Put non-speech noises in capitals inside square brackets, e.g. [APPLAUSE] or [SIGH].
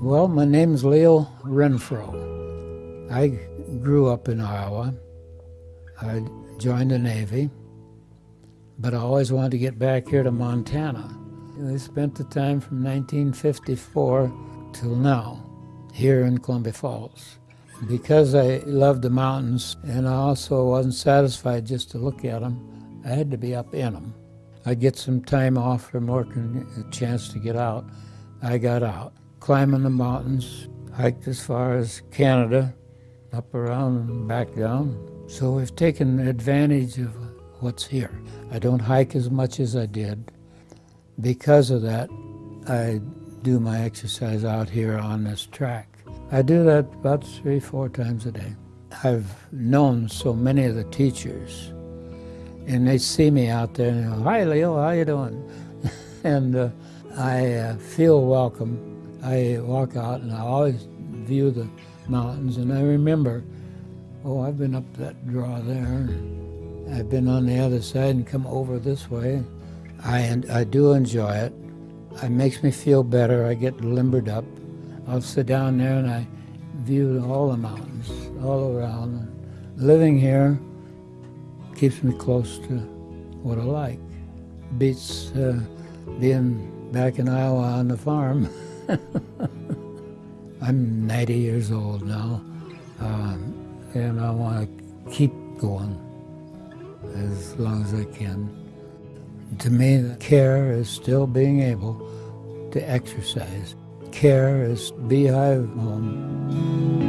Well, my name's Leo Renfro. I grew up in Iowa. I joined the Navy, but I always wanted to get back here to Montana. I spent the time from 1954 till now here in Columbia Falls. Because I loved the mountains and I also wasn't satisfied just to look at them, I had to be up in them. I'd get some time off from working, a chance to get out. I got out, climbing the mountains, hiked as far as Canada, up around and back down. So we've taken advantage of what's here. I don't hike as much as I did. Because of that, I do my exercise out here on this track. I do that about three, four times a day. I've known so many of the teachers, and they see me out there and go, "Hi, Leo, how you doing?" [LAUGHS] and uh, I uh, feel welcome. I walk out and I always view the mountains, and I remember, oh, I've been up that draw there. I've been on the other side and come over this way. I, I do enjoy it. It makes me feel better. I get limbered up. I'll sit down there and I view all the mountains all around. Living here keeps me close to what I like. Beats uh, being back in Iowa on the farm. [LAUGHS] I'm 90 years old now, um, and I want to keep going as long as I can. To me, care is still being able to exercise. Care is beehive home.